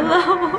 Hello.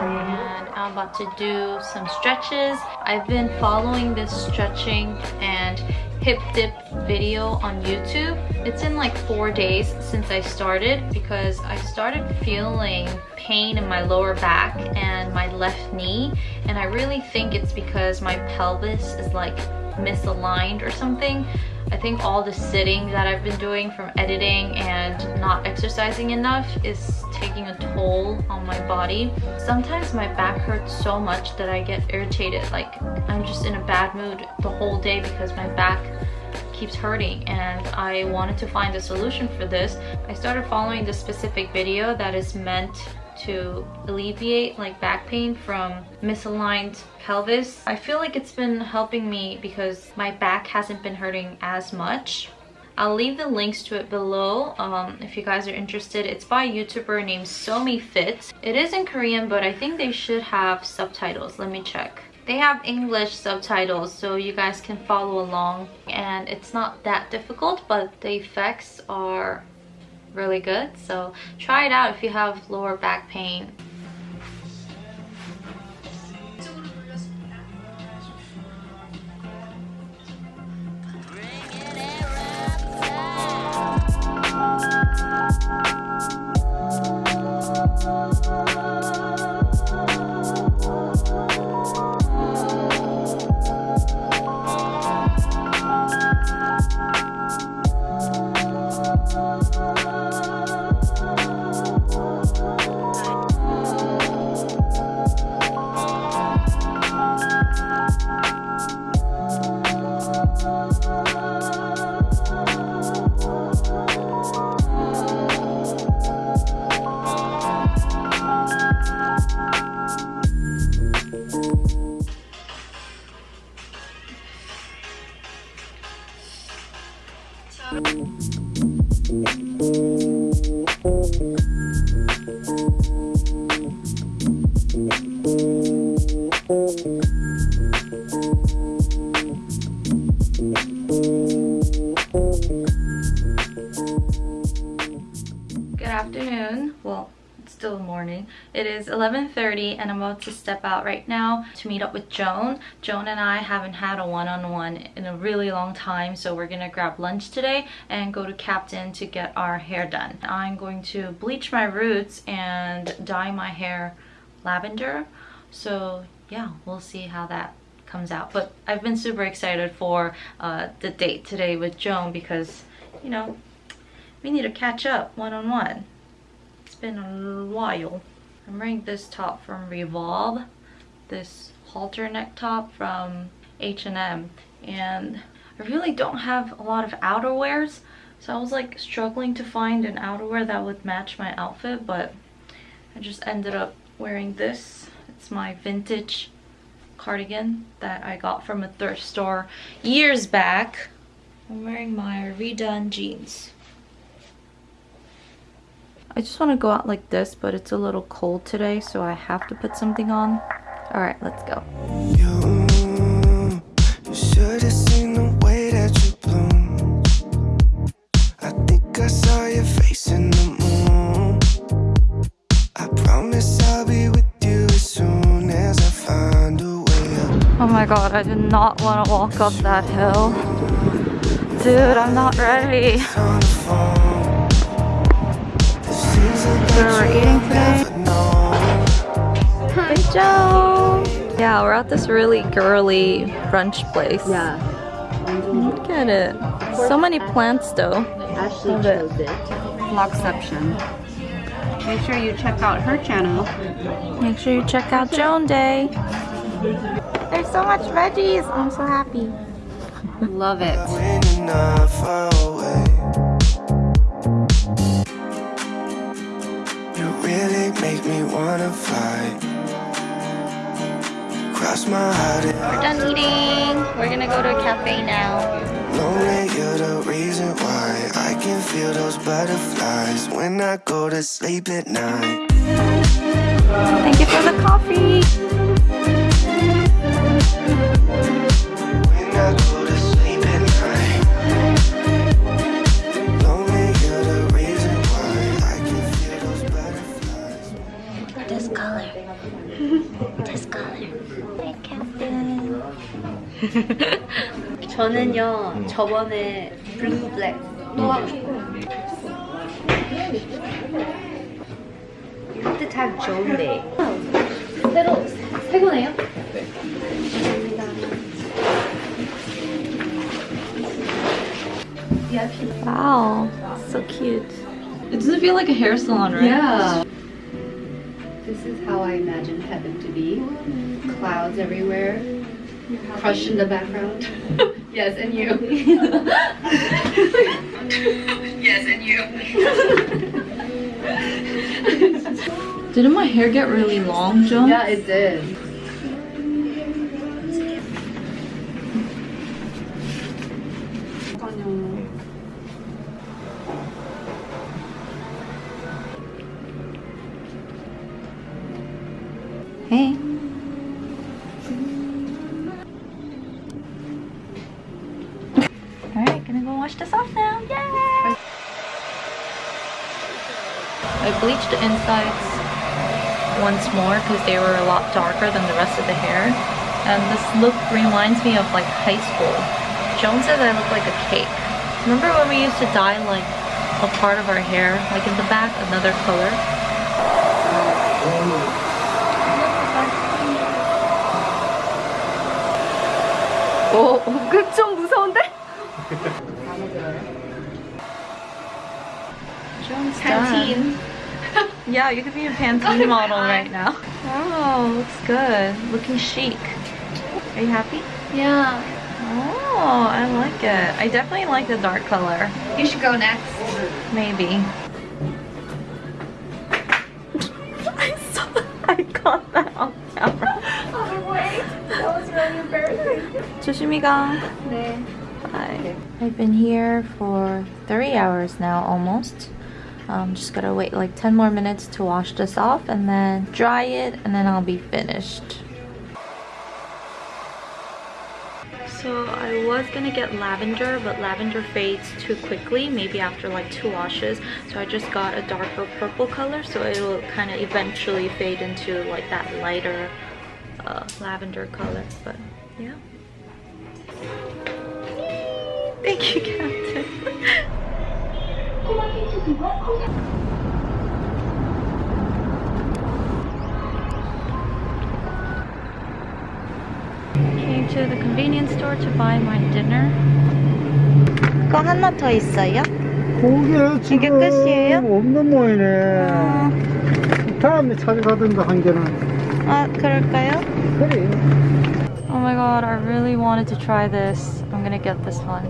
and I'm about to do some stretches. I've been following this stretching and hip dip video on YouTube. It's in like four days since I started because I started feeling pain in my lower back and my left knee and I really think it's because my pelvis is like misaligned or something. I think all the sitting that I've been doing from editing and not exercising enough is taking a toll on my body. Sometimes my back hurts so much that I get irritated. Like I'm just in a bad mood the whole day because my back keeps hurting and I wanted to find a solution for this. I started following this specific video that is meant to alleviate like back pain from misaligned pelvis. I feel like it's been helping me because my back hasn't been hurting as much. I'll leave the links to it below um, if you guys are interested. It's by a YouTuber named Somi Fit. It is in Korean, but I think they should have subtitles. Let me check. They have English subtitles so you guys can follow along and it's not that difficult but the effects are really good. So try it out if you have lower back pain morning it is 11:30, and i'm about to step out right now to meet up with joan joan and i haven't had a one-on-one -on -one in a really long time so we're gonna grab lunch today and go to captain to get our hair done i'm going to bleach my roots and dye my hair lavender so yeah we'll see how that comes out but i've been super excited for uh, the date today with joan because you know we need to catch up one-on-one. -on -one. It's been a while. I'm wearing this top from Revolve, this halter neck top from H&M, and I really don't have a lot of outerwears, so I was like struggling to find an outerwear that would match my outfit, but I just ended up wearing this. It's my vintage cardigan that I got from a thrift store years back. I'm wearing my redone jeans. I just want to go out like this, but it's a little cold today, so I have to put something on. All right, let's go. You, Oh my god, I did not want to walk up that hill. Dude, I'm not ready where we're eating today. Hey Joe! Yeah, we're at this really girly brunch place. Yeah. Look at it. So many plants though. Ashley chose it. Vlogception. Make sure you check out her channel. Make sure you check out Joan Day. There's so much veggies. I'm so happy. Love it. Make me wanna fly Cross my heart We're done eating. We're gonna go to a cafe now. Lonely, you're the reason why I can feel those butterflies when I go to sleep at night. Thank you for the coffee. this color. this color. I can't 저는요 저번에 블루 블랙 또 하고 싶어요. 그때 참 좋은데. 새로 새 네. 감사합니다. 와우, so cute. It doesn't feel like a hair salon, right? Yeah. This is how I imagine heaven to be. Clouds everywhere. Crush in the background. yes, and you. yes, and you. Didn't my hair get really long, Joan? Yeah, it did. Um, Alright, gonna go wash this off now. Yay! I bleached the insides once more because they were a lot darker than the rest of the hair. And this look reminds me of like high school. Joan says I look like a cake. Remember when we used to dye like a part of our hair, like in the back, another color? 오, 그좀 무서운데? Joan's Pantene. done. yeah, you could be a Pantene model right now. Oh, looks good. Looking chic. Are you happy? Yeah. Oh, I like it. I definitely like the dark color. You should go next. Maybe. I saw I got that 조심히 가. 네. Bye. I've been here for three hours now, almost. Um, just gotta wait like 10 more minutes to wash this off and then dry it and then I'll be finished. So I was gonna get lavender, but lavender fades too quickly, maybe after like two washes. So I just got a darker purple color, so it'll kind of eventually fade into like that lighter uh, lavender color. But yeah. Thank you, Captain. Came to the convenience store to buy my dinner. 그거 하나 더 있어요? 고기를 지금 끝이에요? 없는 모이네. 다음에 찾아가든가 한 개는. 아, 그럴까요? 그래. Oh my god, I really wanted to try this. I'm gonna get this one.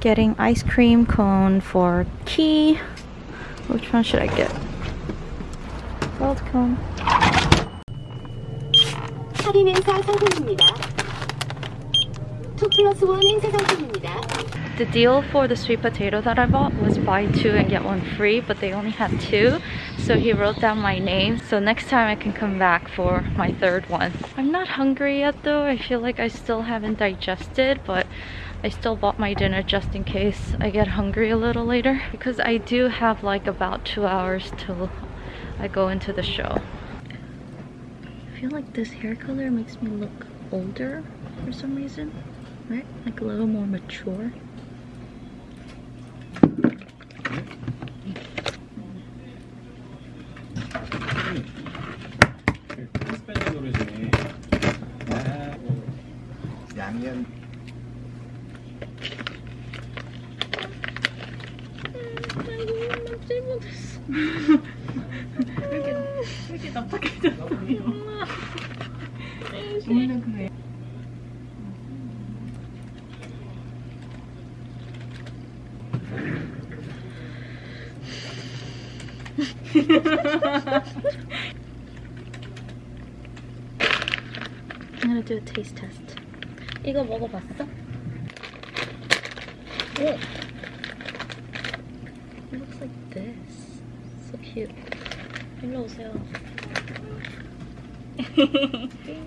Getting ice cream cone for key. Which one should I get? Gold cone. 할인 행사 상품입니다. 2 플러스 1 행사 상품입니다. The deal for the sweet potato that I bought was buy two and get one free, but they only had two. So he wrote down my name. So next time I can come back for my third one. I'm not hungry yet though. I feel like I still haven't digested, but I still bought my dinner just in case I get hungry a little later. Because I do have like about two hours till I go into the show. I feel like this hair color makes me look older for some reason. Right? Like a little more mature. I'm gonna do a taste test. 이거 먹어봤어? 오! It looks like this. So cute. 일로 오세요.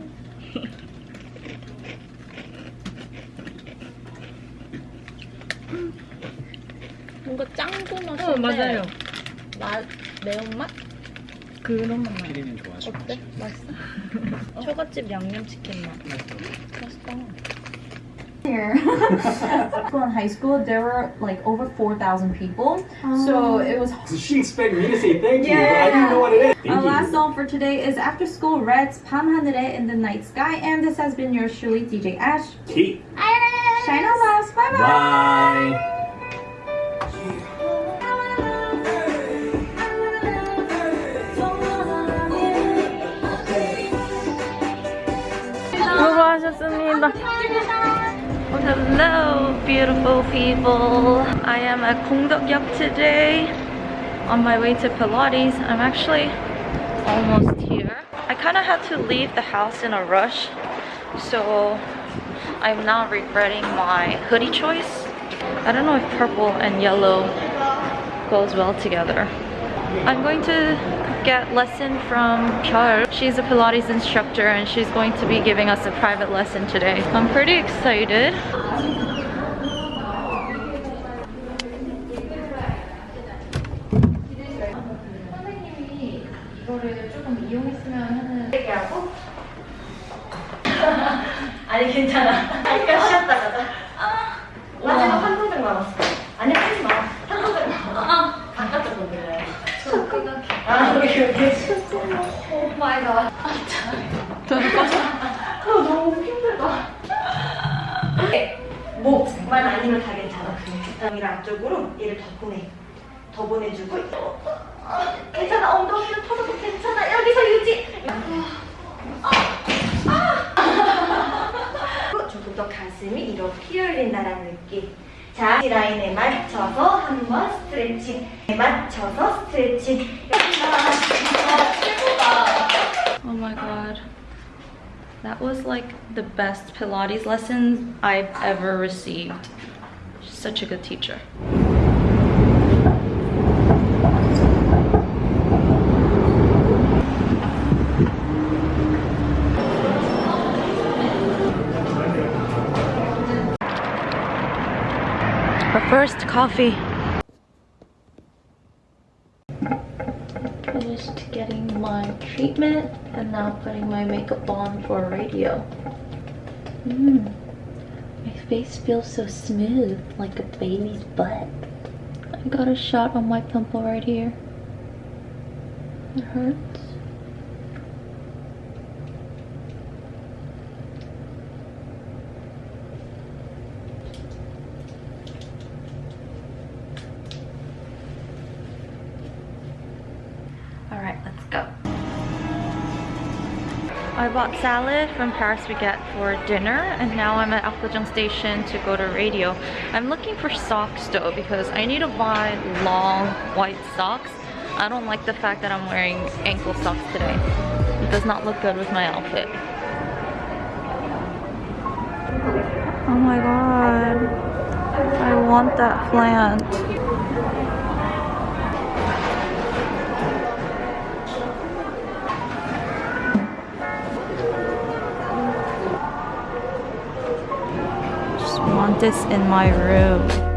뭔가 짱구 맛인데 어, 맞아요. 맛, 매운맛? 그런 맛. 피디님 좋아하시고 어때? 맛있어? 처갓집 양념치킨 맛. 맛있다. here. in high school, there were like over 4,000 people. So it was So she expected me to say thank you, Yeah. but I didn't know what it is. Thank Our you. last song for today is After School Reds 밤하늘에 in the Night Sky and this has been your Shuli DJ Ash. Kate. Shine on loves. Bye bye. Bye. 수고하셨습니다. Hello, beautiful people. I am at Gongdeok역 today on my way to Pilates. I'm actually almost here. I kind of had to leave the house in a rush, so I'm now regretting my hoodie choice. I don't know if purple and yellow goes well together. I'm going to get lesson from Pyeol. She's a Pilates instructor and she's going to be giving us a private lesson today. I'm pretty excited. 이거를 조금 이용했으면 하는 얘기하고 아니 괜찮아 아니 쉬었다 이 오케이 오 마이 갓 저도 빠져 너무 힘들다 목만 아니면 다 괜찮아. 엉덩이를 앞쪽으로 얘를 더 보내. 더 보내주고. 어, 괜찮아. 엉덩이를 터져도 괜찮아. 여기서 유지. 조금 더 가슴이 이렇게 열린다는 느낌. 자, 이 라인에 맞춰서 한번 스트레칭. 맞춰서 스트레칭. Oh my god. That was like the best Pilates lessons I've ever received. She's such a good teacher. First coffee. Finished getting my treatment and now putting my makeup on for radio. Mm. My face feels so smooth, like a baby's butt. I got a shot on my pimple right here. It hurts. Alright, let's go. I bought salad from Paris Baguette for dinner and now I'm at Apgujeong station to go to radio. I'm looking for socks though because I need to buy long white socks. I don't like the fact that I'm wearing ankle socks today. It does not look good with my outfit. Oh my god. I want that plant. This in my room.